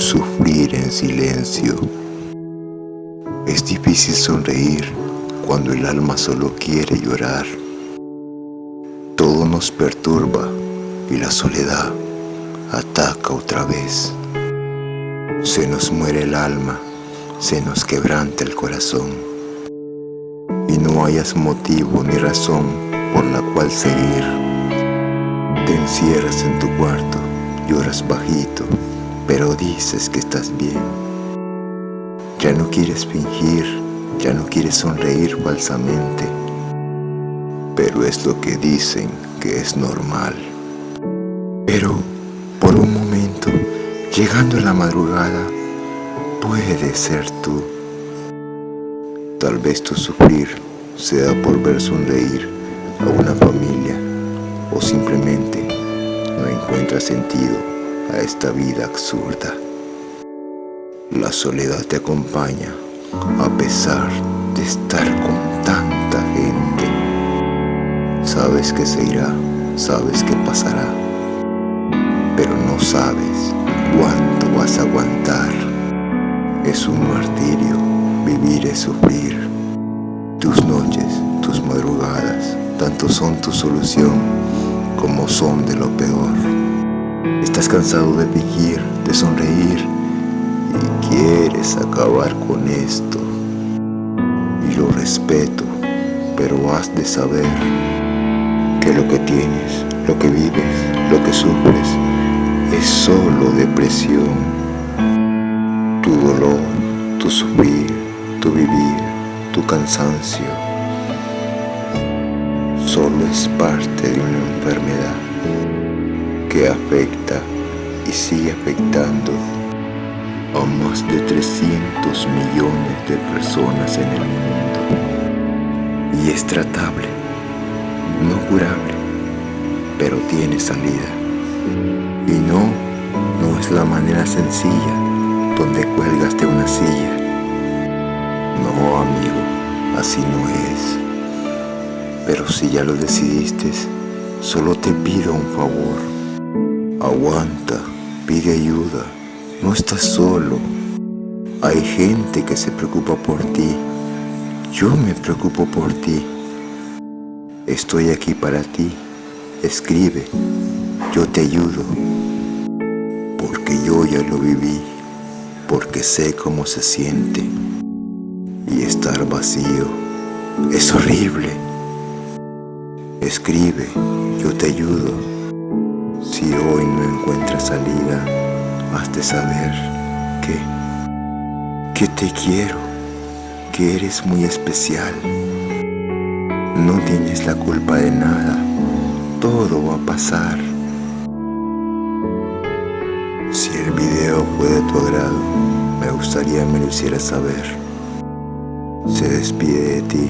sufrir en silencio. Es difícil sonreír cuando el alma solo quiere llorar. Todo nos perturba y la soledad ataca otra vez. Se nos muere el alma, se nos quebranta el corazón. Y no hayas motivo ni razón por la cual seguir. Te encierras en tu cuarto, lloras bajito, pero dices que estás bien. Ya no quieres fingir, ya no quieres sonreír falsamente, pero es lo que dicen que es normal. Pero por un momento, llegando a la madrugada, puede ser tú. Tal vez tu sufrir sea por ver sonreír a una familia o simplemente no encuentras sentido a esta vida absurda. La soledad te acompaña a pesar de estar con tanta gente. Sabes que se irá, sabes que pasará, pero no sabes cuánto vas a aguantar. Es un martirio, vivir es sufrir. Tus noches, tus madrugadas, tanto son tu solución como son de lo peor. Estás cansado de fingir, de sonreír y quieres acabar con esto. Y lo respeto, pero has de saber que lo que tienes, lo que vives, lo que sufres, es solo depresión. Tu dolor, tu sufrir, tu vivir, tu cansancio, solo es parte de una enfermedad que afecta y sigue afectando a más de 300 millones de personas en el mundo. Y es tratable, no curable, pero tiene salida. Y no, no es la manera sencilla donde cuelgas de una silla. No, amigo, así no es. Pero si ya lo decidiste, solo te pido un favor. Aguanta, pide ayuda. No estás solo. Hay gente que se preocupa por ti. Yo me preocupo por ti. Estoy aquí para ti. Escribe. Yo te ayudo. Porque yo ya lo viví. Porque sé cómo se siente. Y estar vacío es horrible. Escribe. Yo te ayudo. Si hoy no encuentras salida, has de saber que, que te quiero, que eres muy especial. No tienes la culpa de nada, todo va a pasar. Si el video fue de tu agrado, me gustaría me lo hicieras saber. Se despide de ti,